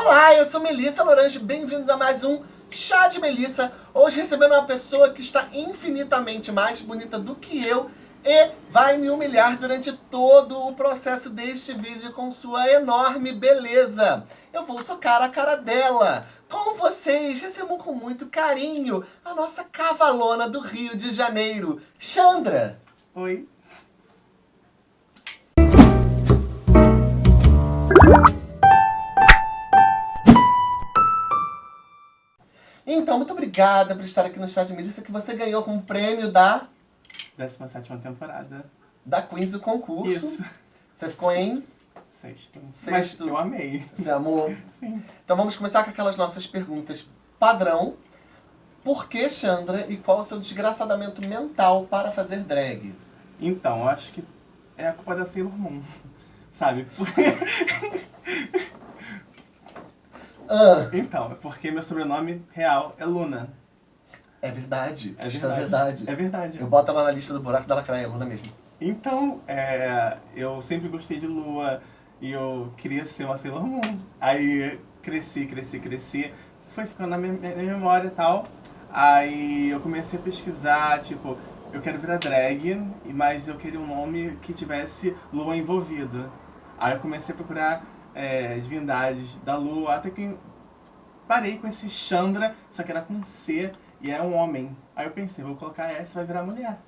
Olá, eu sou Melissa Lorange, bem-vindos a mais um Chá de Melissa. Hoje recebendo uma pessoa que está infinitamente mais bonita do que eu e vai me humilhar durante todo o processo deste vídeo com sua enorme beleza. Eu vou socar a cara dela. Com vocês, recebam com muito carinho a nossa cavalona do Rio de Janeiro, Chandra. Oi. Então, muito obrigada por estar aqui no Chá de Melissa, que você ganhou com o prêmio da... 17 temporada. Da Queens do concurso. Isso. Você ficou em... Sexto. Sexto. Mas eu amei. Você amou? Sim. Então vamos começar com aquelas nossas perguntas padrão. Por que Chandra e qual o seu desgraçadamento mental para fazer drag? Então, eu acho que é a culpa da Sailor Moon. Sabe? Porque... Ah, Então, é porque meu sobrenome real é Luna. é verdade. É Isso verdade. é verdade. É verdade. Eu boto ela na lista do buraco da lacraia, Luna mesmo. Então, é, eu sempre gostei de lua e eu queria ser uma Sailor Moon. Aí cresci, cresci, cresci, foi ficando na minha, minha memória e tal. Aí eu comecei a pesquisar, tipo, eu quero virar drag, mas eu queria um nome que tivesse lua envolvido. Aí eu comecei a procurar é, divindades da lua, até que parei com esse Chandra, só que era com C e é um homem. Aí eu pensei, vou colocar essa vai virar mulher.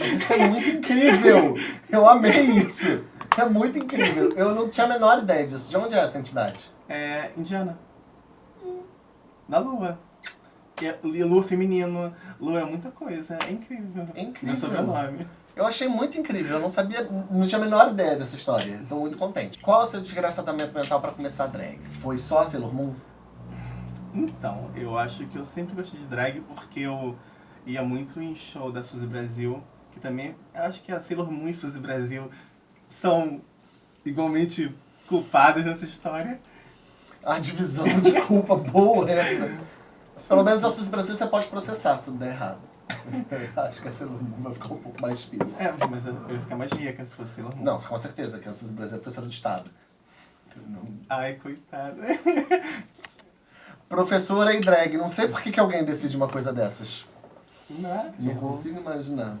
Mas isso é muito incrível! Eu amei isso! É muito incrível. Eu não tinha a menor ideia disso. De onde é essa entidade? É indiana. Da lua. É- e lua feminino, lua é muita coisa, é incrível. É incrível. Meu sobrenome. Eu achei muito incrível. Eu não sabia, não tinha a menor ideia dessa história. Estou muito contente. Qual é o seu desgraçadamento mental para começar a drag? Foi só a Sailor Moon? Então, eu acho que eu sempre gostei de drag porque eu ia muito em show da Suzy Brasil, que também, eu acho que a Sailor Moon e Suzy Brasil são igualmente culpadas nessa história. A divisão de culpa boa é essa. Pelo menos a Suzy Brasil você pode processar se der errado. Acho que a Sailor Moon vai ficar um pouco mais difícil. É, mas eu ia ficar mais rica se fosse Sailor Moon. Não, com certeza que a Suzy Brasil é professora de Estado. Não. Ai, coitada. Professora e drag. Não sei por que, que alguém decide uma coisa dessas. Não é? Não consigo imaginar.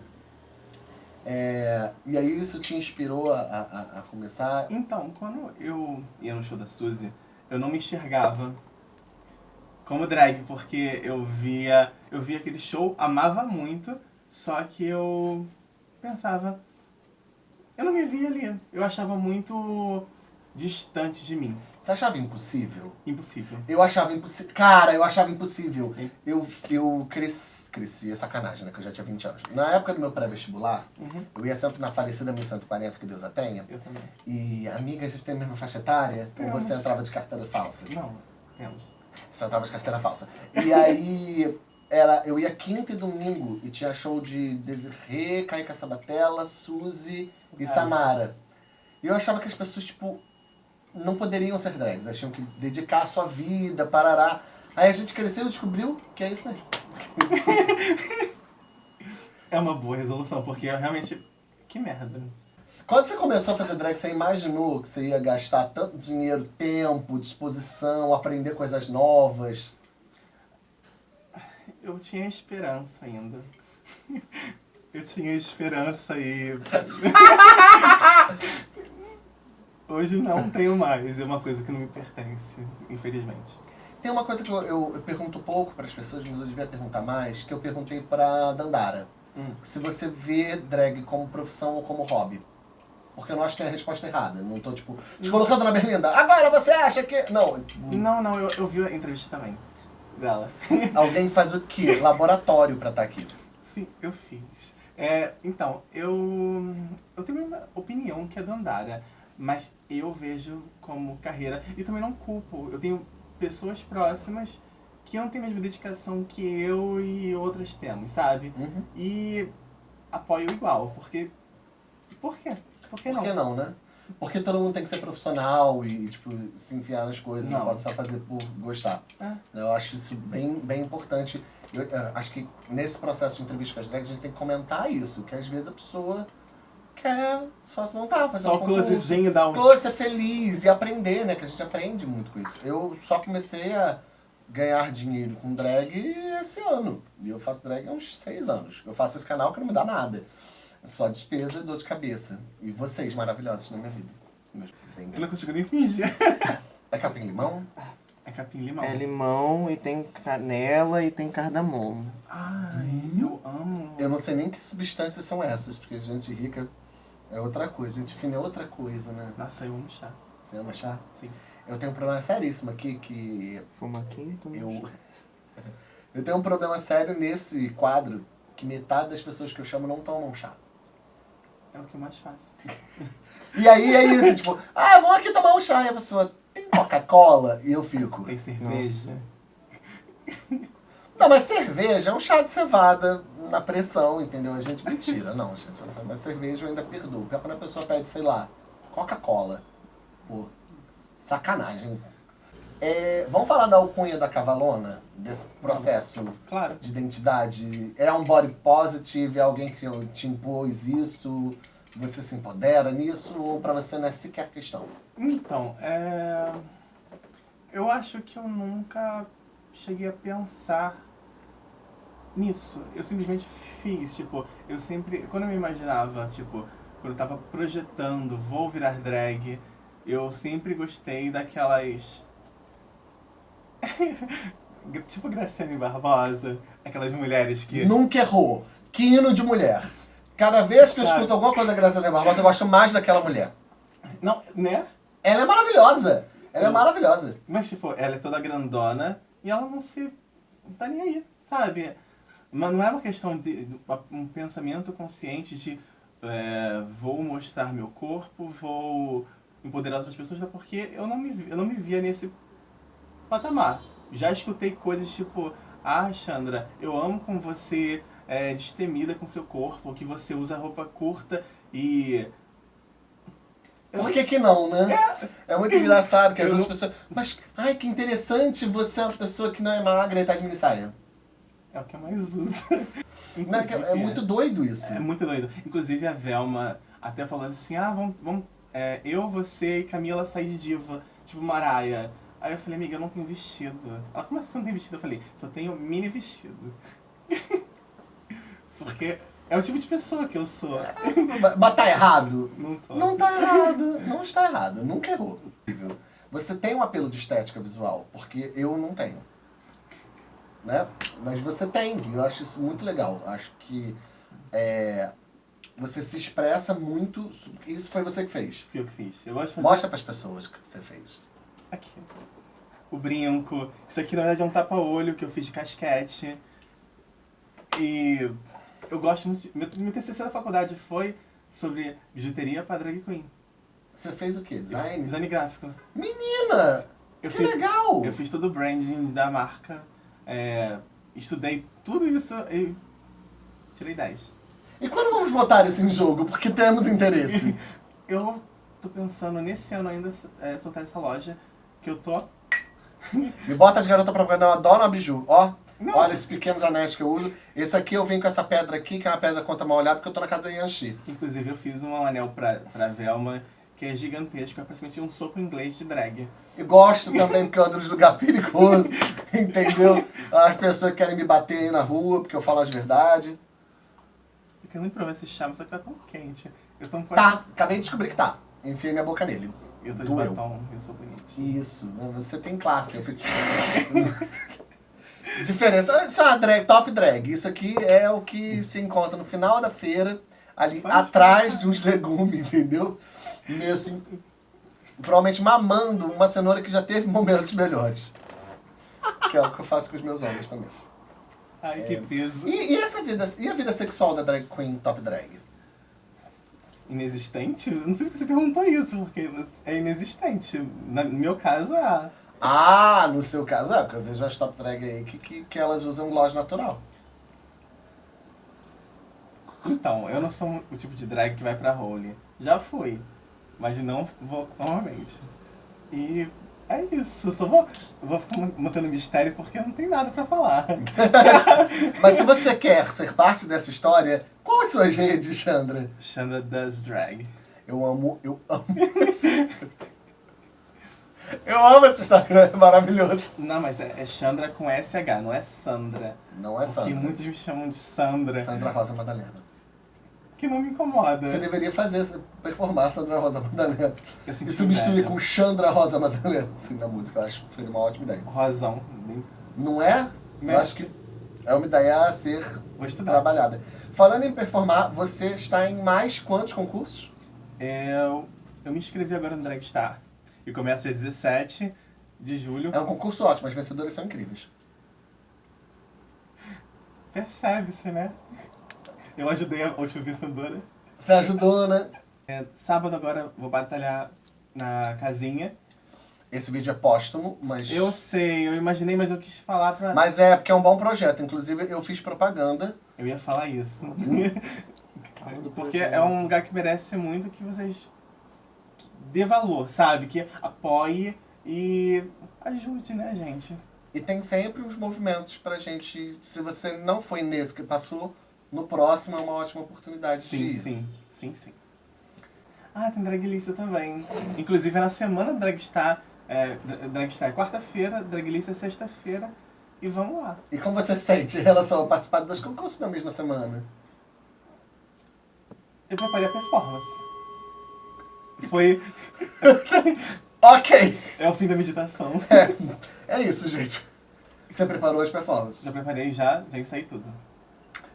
É, e aí isso te inspirou a, a, a começar? Então, quando eu ia no show da Suzy, eu não me enxergava como drag, porque eu via, eu via aquele show, amava muito, só que eu pensava, eu não me via ali. Eu achava muito distante de mim. Você achava impossível? Impossível. Eu achava impossível. Cara, eu achava impossível. Sim. Eu, eu cresci, cresci, é sacanagem, né? Que eu já tinha 20 anos. Na época do meu pré-vestibular, Uhum. eu ia sempre na falecida 1140, que Deus a tenha. Eu também. E, amiga, a gente tem a mesma faixa etária? Ou Temos. você entrava de carteira falsa? Não, temos. Você entrava de carteira falsa. E aí, era, eu ia quinta e domingo e tinha show de Desirê, Kaica Sabatella, Suzy e Ai. Samara. E eu achava que as pessoas, tipo, não poderiam ser drags. Elas tinham que dedicar a sua vida, parará. Aí a gente cresceu e descobriu que é isso mesmo. É uma boa resolução, porque eu realmente... Que merda. Quando você começou a fazer drag, você imaginou que você ia gastar tanto dinheiro, tempo, disposição, aprender coisas novas? Eu tinha esperança ainda. Eu tinha esperança e. Hoje não tenho mais. É uma coisa que não me pertence, infelizmente. Tem uma coisa que eu, eu- eu pergunto pouco para as pessoas, mas eu devia perguntar mais, que eu perguntei pra Dandara. Hum. Se você vê drag como profissão ou como hobby. Porque eu não acho que é a resposta errada. Não tô, tipo, te colocando na berlinda. Agora você acha que... Não, Não, não, eu, eu vi a entrevista também dela. alguém faz o quê? Laboratório pra estar aqui. Sim, eu fiz. É, então, eu, eu tenho uma opinião que é Dandara, mas eu vejo como carreira e também não culpo. Eu tenho pessoas próximas que não têm a mesma dedicação que eu e outras temos, sabe? Uhum. E apoio igual, porque. Por quê? Por que Por não? que não, né? Porque todo mundo tem que ser profissional e, tipo, se enfiar nas coisas, não, Não. pode só fazer por gostar. É. Eu acho isso bem, bem importante. Eu, eh, acho que nesse processo de entrevista com as drags a gente tem que comentar isso, que às vezes a pessoa quer só se montar, fazer Só um concurso. closezinho da um. Close, ser feliz e aprender, né? Que a gente aprende muito com isso. Eu só comecei a ganhar dinheiro com drag esse ano. E eu faço drag há uns seis anos. Eu faço esse canal que não me dá nada. Só despesa e dor de cabeça. E vocês maravilhosos na minha vida. Eu não consigo nem fingir. É capim limão? É capim limão. É limão e tem canela e tem cardamomo. Ai, eu amo. Eu não sei nem que substâncias são essas, porque gente rica é outra coisa. Gente fina é outra coisa, né? Nossa, eu amo chá. Você ama chá? Sim. Eu tenho um problema seríssimo aqui que Fuma aqui, toma Eu, eu tenho um problema sério nesse quadro, que metade das pessoas que eu chamo não tomam chá. É o que eu mais faço. E aí é isso, tipo, ah, vamos aqui tomar um chá. E a pessoa, tem Coca-Cola? E eu fico. Tem cerveja. Não, mas cerveja é um chá de cevada na pressão, entendeu? A gente, mentira, não, gente. Mas cerveja eu ainda perdoo. Porque quando a pessoa pede, sei lá, Coca-Cola. Pô, sacanagem. É, vamos falar da alcunha da cavalona? Desse processo Claro. de identidade? É um body positive? É alguém que te impôs isso? Você se empodera nisso? Ou pra você não é sequer questão? Então, é... eu acho que eu nunca cheguei a pensar nisso. Eu simplesmente fiz, tipo, eu sempre, quando eu me imaginava, tipo, quando eu tava projetando, vou virar drag, eu sempre gostei daquelas... tipo Graciane Barbosa, aquelas mulheres que... Nunca errou. Que hino de mulher. Cada vez que eu escuto alguma coisa da Graciela Barbosa, eu gosto mais daquela mulher. Não, né? Ela é maravilhosa. Ela é Eu- maravilhosa. Mas, tipo, ela é toda grandona e ela não se. não tá nem aí, sabe? Mas não é uma questão de. um pensamento consciente de é, vou mostrar meu corpo, vou empoderar outras pessoas, até porque eu não me, eu não me via nesse patamar. Já escutei coisas tipo, ah, Chandra, eu amo como você é destemida com seu corpo, que você usa roupa curta e. Eu Por que que não, né? É muito engraçado que às vezes as pessoas... Mas, ai, que interessante você é uma pessoa que não é magra e tá de mini saia. É o que eu mais uso. Não, é é- é muito doido isso. É muito doido. Inclusive a Velma até falou assim, ah, vamos, vamos é, eu, você e Camila sair de diva, tipo Maraia. Aí eu falei, amiga, eu não tenho vestido. Ela, como assim você não tem vestido? Eu falei, só tenho mini vestido. Porque é o tipo de pessoa que eu sou. Mas tá errado? Não tô. Não tá errado. Não está errado. Nunca errou. Você tem um apelo de estética visual, porque eu não tenho. Né? Mas você tem. Eu acho isso muito legal. Acho que é, você se expressa muito. Isso foi você que fez. Fui eu que fiz. Eu gosto de fazer Mostra pras pessoas o que você fez. Aqui. O brinco. Isso aqui na verdade é um tapa-olho que eu fiz de casquete. E eu gosto muito de... Meu, meu TCC da faculdade foi sobre bijuteria para drag queen. Você fez o quê? Design? Design gráfico. Menina! Eu que fiz, legal! eu fiz todo o branding da marca. é, estudei tudo isso e tirei 10. E quando vamos botar isso em jogo? Porque temos interesse. Eu tô pensando nesse ano ainda é, soltar essa loja que eu tô. Me bota as garotas pra eu adoro a biju. Ó, Não. olha esses pequenos anéis que eu uso. Esse aqui eu venho com essa pedra aqui, que é uma pedra contra mal olhada, porque eu tô na casa da Yanxi. Inclusive eu fiz um anel pra, pra Velma que é gigantesco, é praticamente um soco inglês de drag. E gosto também porque eu ando nos lugares perigosos, entendeu? As pessoas querem me bater aí na rua porque eu falo as verdades. Eu quero muito provar esse chá, mas só que tá tão quente. Eu tô com Tá, acabei de descobrir que tá. Enfiei minha boca nele. Eu tô de Doeu. batom, eu sou bonitinho. Isso, você tem classe. Eu fico... Diferença. Isso é uma drag, top drag. Isso aqui é o que se encontra no final da feira, ali Pode atrás de uns legumes, entendeu? Meio assim, provavelmente mamando uma cenoura que já teve momentos melhores. Que é o que eu faço com os meus homens também. Ai, que peso. E, e essa vida, e a vida sexual da drag queen top drag? Inexistente? Eu não sei porque você perguntou isso, porque é inexistente. Na- No meu caso, é. Ah, no seu caso, é, porque eu vejo as top drag aí que, que, que elas usam gloss natural. Então, eu não sou o tipo de drag que vai pra role. Já fui, mas não vou normalmente. E é isso. Só vou, vou ficar mantendo mistério porque não tem nada pra falar. Mas se você quer ser parte dessa história, qual suas redes, Chandra? Chandra Does Drag. Eu amo, eu amo esse Eu amo esse Instagram, é maravilhoso. Não, mas é, é Chandra com SH, não é Sandra. Não é Porque Sandra. muitos me chamam de Sandra, Sandra Rosa Madalena. que não me incomoda. Você deveria fazer, performar Sandra Rosa Madalena. Eu E substituir com Chandra Rosa Madalena, assim, na música. Eu acho que seria uma ótima ideia. Rosão. Não é? Né? Eu acho que é uma ideia a ser trabalhada. Falando em performar, você está em mais quantos concursos? Eu, eu me inscrevi agora no Dragstar. E começa dia 17 de julho. É um concurso ótimo, as vencedoras são incríveis. Percebe-se, né? Eu ajudei a última vencedora. Você ajudou, né? É, sábado agora vou batalhar na casinha. Esse vídeo é póstumo, mas. Eu sei, eu imaginei, mas eu quis falar pra... Mas é porque é um bom projeto. Inclusive, eu fiz propaganda. Eu ia falar isso. Porque é um lugar que merece muito que vocês dê valor, sabe? Que apoie e ajude, né, gente? E tem sempre uns movimentos pra gente. Se você não foi nesse que passou, no próximo é uma ótima oportunidade de Sim, ir. sim, sim, sim. Ah, tem Draglista também. Inclusive é na semana Dragstar, é, Dra- Dragstar é quarta-feira, Draglista é sexta-feira. E vamos lá. E como você sente em relação a participar dos concursos na mesma semana? Eu preparei a performance. Foi. Ok! É o fim da meditação. É, é isso, gente. Você preparou as performances. Já preparei já, já ensaiei tudo.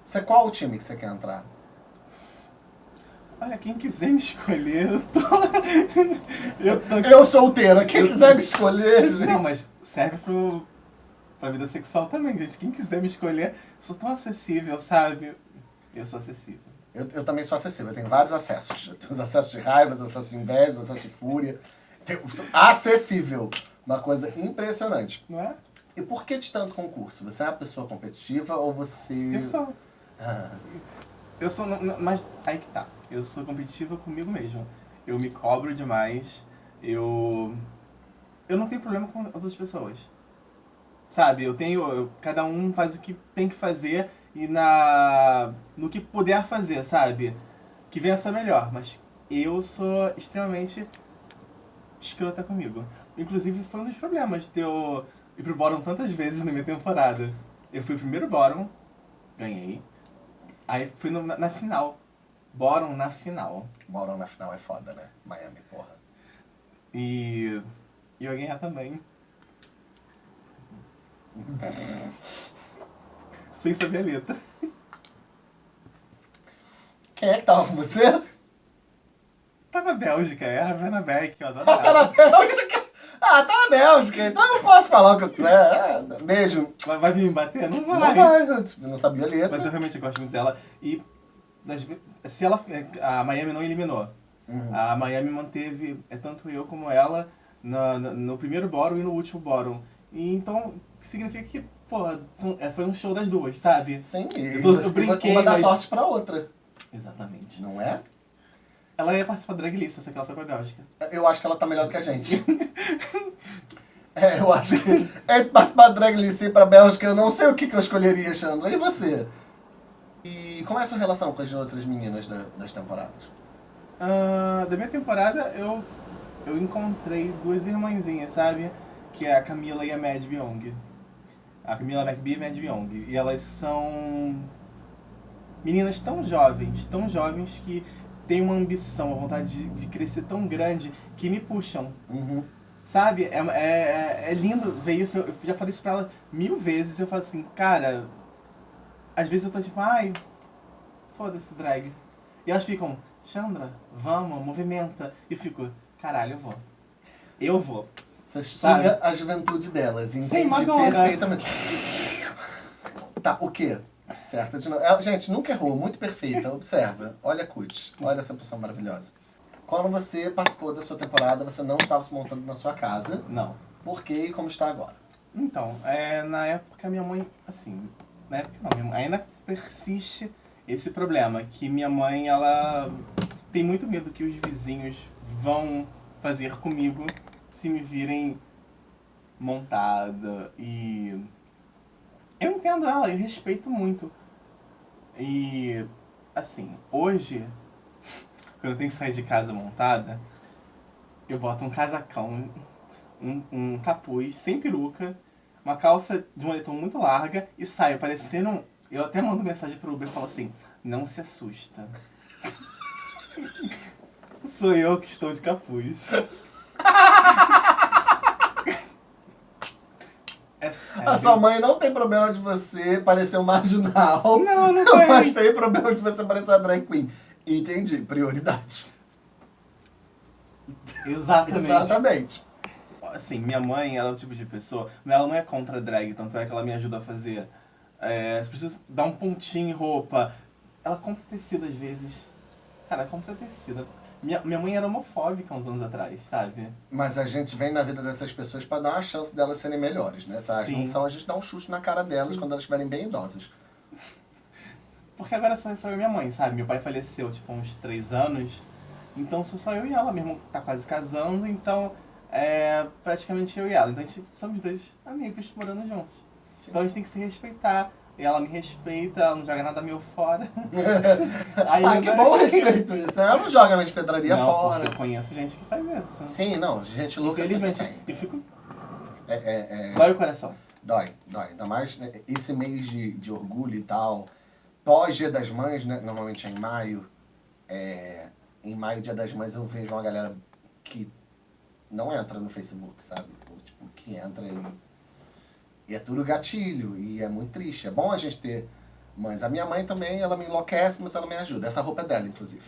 Você, qual o time que você quer entrar? Olha, quem quiser me escolher, eu tô. eu tô. Eu solteira, quem Eu- quiser me escolher, gente. Não, mas serve pro. pra vida sexual também, gente. Quem quiser me escolher, sou tão acessível, sabe? Eu sou acessível. Eu, eu também sou acessível, eu tenho vários acessos. Eu tenho os acessos de raiva, os acessos de inveja, os acessos de fúria. Tenho- acessível. Uma coisa impressionante. Não é? E por que de tanto concurso? Você é uma pessoa competitiva ou você. Eu sou. Ah, Eu sou. Mas aí que tá. Eu sou competitiva comigo mesmo. Eu me cobro demais. Eu. Eu não tenho problema com outras pessoas. Sabe? Eu tenho. eu- cada um faz o que tem que fazer e na. no que puder fazer, sabe? Que vença melhor. Mas eu sou extremamente escrota comigo. Inclusive foi um dos problemas de eu ir pro bottom tantas vezes na minha temporada. Eu fui o primeiro bottom, ganhei. Aí fui no- na, na final. Bottom na final. Moram na final é foda, né? Miami, porra. E. E eu ganhar também. Sem saber a letra. Quem é que tava com você? Tá na Bélgica, é a Ravena Beck, eu adoro Ah, tá na. Bélgica? Ah, tá na Bélgica, então eu posso falar o que eu quiser. É, beijo. Vai, vai vir me bater? Não vai. Não vai, eu não sabia a letra. Mas eu realmente gosto muito dela. E das se ela. A Miami não eliminou. Uhum. A Miami manteve é tanto eu como ela na- na- no primeiro bórum e no último bórum. E então significa que, pô, é, foi um show das duas, sabe? Sim, Eu tô- eu brinquei, uma dá mas- sorte pra outra, Exatamente. não é? Ela ia participar da drag list, só que ela foi pra Bélgica. Eu acho que ela tá melhor do que a gente. é, eu acho que entre participar da Drag Race e ir pra Bélgica, eu não sei o que, que eu escolheria, Chandra. E você? E como é a sua relação com as outras meninas da- das temporadas? Ah, da minha temporada, eu, eu encontrei duas irmãzinhas, sabe? Que é a Camila e a Mad Byong. A Camila McBee e a Mad Byong. E elas são meninas tão jovens, tão jovens que têm uma ambição, uma vontade de, de crescer tão grande que me puxam. Uhum. Sabe? É, é, é lindo ver isso. Eu já falei isso pra ela mil vezes. Eu falo assim, cara. Às vezes eu tô tipo, ai, foda-se, drag. E elas ficam, Chandra, vamos, movimenta. E eu fico, caralho, eu vou. Eu vou. Você Sabe? suga a juventude delas, entende Madonna. perfeitamente. Tá, o quê? Certa de novo. Ela- gente, nunca errou, muito perfeita. Observa. Olha a Cut. Olha essa pessoa maravilhosa. Quando você participou da sua temporada, você não estava se montando na sua casa. Não. Por quê e como está agora? Então, é, na época minha mãe, assim, na época não, ainda persiste esse problema, que minha mãe, ela tem muito medo que os vizinhos vão fazer comigo se me virem montada e eu entendo ela, eu respeito muito. E assim, hoje, quando eu tenho que sair de casa montada, eu boto um casacão, um, um capuz, sem peruca, uma calça de moletom muito larga e saio parecendo um... Eu até mando mensagem pro Uber e falo assim, não se assusta. Sou eu que estou de capuz. É sério. A sua mãe não tem problema de você parecer um marginal. Não, não tem. Mas tem problema de você parecer uma drag queen. Entendi. Prioridade. Exatamente. Exatamente. Assim, minha mãe, ela é o tipo de pessoa... Ela não é contra drag, tanto é que ela me ajuda a fazer... É, você precisa dar um pontinho em roupa. Ela compra tecido às vezes. Cara, compra tecido. Minha, minha mãe era homofóbica uns anos atrás, sabe? Mas a gente vem na vida dessas pessoas pra dar uma chance delas serem melhores, né? Tá? Sim. Não são a gente dá um chute na cara delas Sim. quando elas estiverem bem idosas. Porque agora só, só eu e minha mãe, sabe? Meu pai faleceu, tipo, uns três anos. Então sou só eu e ela. Meu irmão tá quase casando, então é praticamente eu e ela. Então a gente somos dois amigos morando juntos. Sim. Então a gente tem que se respeitar. E ela me respeita, ela não joga nada meu fora. Aí ah, eu- que bom respeito isso. né? Ela não joga mais pedraria não, fora. eu conheço gente que faz isso. Sim, não. Gente louca Infelizmente. tem. E fico. É, é, é... Dói o coração. Dói, dói. Ainda mais né, esse mês de, de orgulho e tal. Pós Dia das Mães, né? Normalmente é em maio. É, em maio, Dia das Mães, eu vejo uma galera que não entra no Facebook, sabe? Tipo, que entra e, e é tudo gatilho. E é muito triste. É bom a gente ter mães. A minha mãe também, ela me enlouquece, mas ela me ajuda. Essa roupa é dela, inclusive.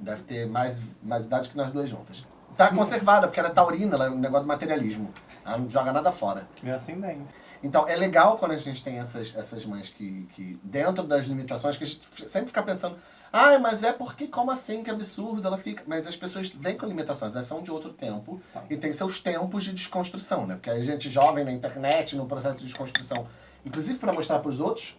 Deve ter mais, mais idade que nós duas juntas. Tá conservada, porque ela é taurina, ela é um negócio de materialismo. Ela não joga nada fora. Meu ascendente. Então, é legal quando a gente tem essas, essas mães que, que, dentro das limitações, que a gente sempre fica pensando, ai, mas é porque, como assim, que absurdo, ela fica... Mas as pessoas vêm com limitações, elas são de outro tempo São. e tem seus tempos de desconstrução, né? Porque a gente jovem na internet, no processo de desconstrução, inclusive para mostrar para os outros,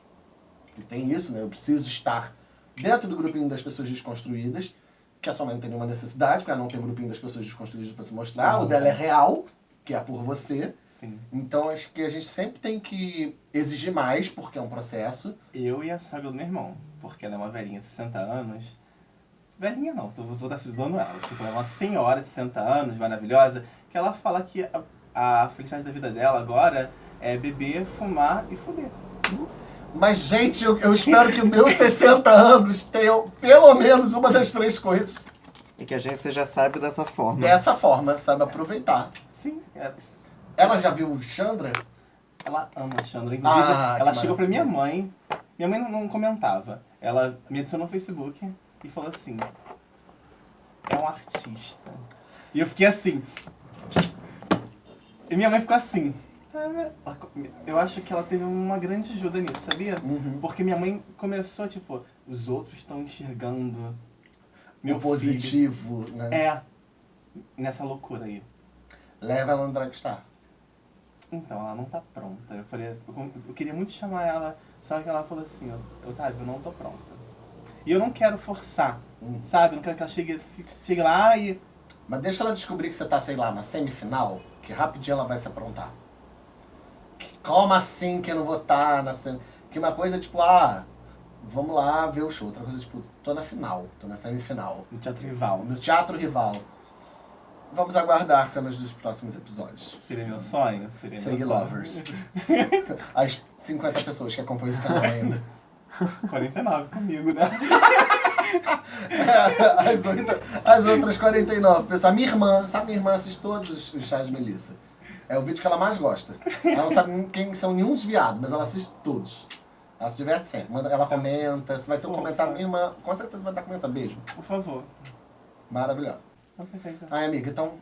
que tem isso, né? Eu preciso estar dentro do grupinho das pessoas desconstruídas, que a sua mãe não tem nenhuma necessidade, porque ela não tem um grupinho das pessoas desconstruídas para se mostrar, o dela é real, que é por você. Sim. Então acho que a gente sempre tem que exigir mais, porque é um processo. Eu e a sogra do meu irmão. Porque ela é uma velhinha de 60 anos. Velhinha não, tô, tô zoando ela. Tipo, ela é uma senhora de 60 anos, maravilhosa, que ela fala que a, a felicidade da vida dela agora é beber, fumar e fuder. Mas, gente, eu, eu espero que os meus 60 anos tenham pelo menos uma das três coisas E que a gente seja sábio dessa forma. dessa forma, sabe? Aproveitar. Sim, é- Ela já viu o Chandra? ela ama Chandra. Inclusive, Ah, ela chegou pra minha mãe. Minha mãe não, não comentava. Ela me adicionou no Facebook e falou assim: é um artista. E eu fiquei assim. E minha mãe ficou assim. Ela- Eu acho que ela teve uma grande ajuda nisso, sabia? Uhum. Porque minha mãe começou, tipo, os outros estão enxergando meu o positivo, né? filho. É, nessa loucura aí. Leva ela no Dragstar. Então, ela não tá pronta. Eu falei, assim, eu, queria muito chamar ela, só que ela falou assim, ó, Otávio, eu não tô pronta. E eu não quero forçar, Hum. sabe? Eu não quero que ela chegue, chegue lá e... Mas deixa ela descobrir que você tá, sei lá, na semifinal, que rapidinho ela vai se aprontar. Que- Como assim que eu não vou estar na semifinal? Que uma coisa tipo, ah, vamos lá ver o show. Outra coisa tipo, tô na final, tô na semifinal. No Teatro Rival. No Teatro Rival. Vamos aguardar cenas dos próximos episódios. Seria meu sonho? Seria Segue. Lovers. As 50 pessoas que acompanham esse canal ainda. 49 comigo, né? As, outra- as outras 49 pessoas. A minha irmã, sabe, minha irmã assiste todos os, chás de Melissa. É o vídeo que ela mais gosta. Ela não sabe quem são nenhum dos viados, mas ela assiste todos. Ela se diverte sempre. Ela comenta. Se vai ter um Fofa. comentário, minha irmã com certeza vai estar comentando. Beijo. Por favor. Maravilhosa. Então, perfeito. Ai, amiga, então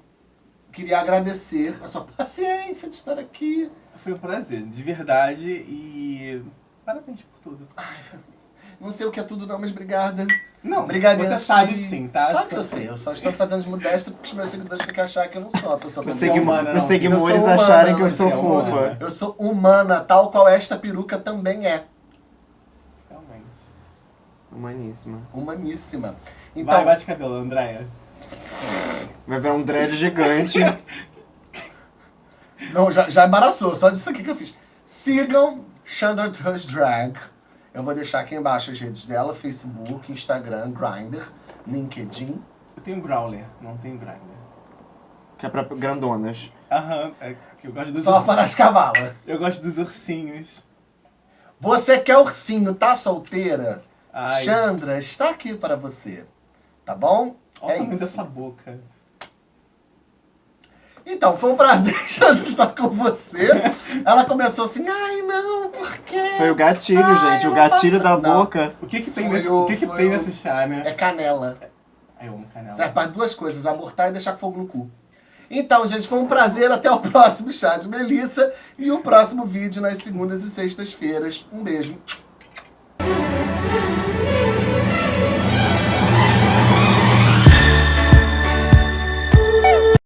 queria agradecer a sua paciência de estar aqui. Foi um prazer, de verdade, e parabéns por tudo. Não sei o que é tudo não, mas obrigada. Não, Obrigado, você sabe sim, tá? Claro que eu sei, eu só estou fazendo de modéstia porque os meus seguidores têm que achar que eu não sou uma pessoa é humana, os não. seguidores Eu sou humana, acharem que eu sou é humana. fofa. Eu sou humana, tal qual esta peruca também é. Realmente. Humaníssima. Humaníssima. Vai, Então, bate cabelo, Andréia. Vai ver um dread gigante. não, já, já embaraçou, só disso aqui que eu fiz. Sigam Chandra Tush Drag. Eu vou deixar aqui embaixo as redes dela, Facebook, Instagram, Grindr, LinkedIn. Eu tenho Growler, não tenho Grindr. Que é pra grandonas. Aham, é que eu gosto dos Só para as cavalas. Eu gosto dos ursinhos. Você quer ursinho, tá solteira? Ai. Chandra está aqui para você. Tá bom? Olha é o tamanho isso. dessa boca. Então, foi um prazer, estar com você. Ela começou assim, ai não, por quê? Foi o gatilho, Ai, gente. O gatilho faço- da Não. boca. O que que tem, Foi nesse, o- o que que tem o- nesse chá, né? É canela. Ai, eu amo canela. Serve para duas coisas, abortar e deixar com fogo no cu. Então, gente, foi um prazer. Até o próximo chá de Melissa e o próximo vídeo nas segundas e sextas-feiras. Um beijo.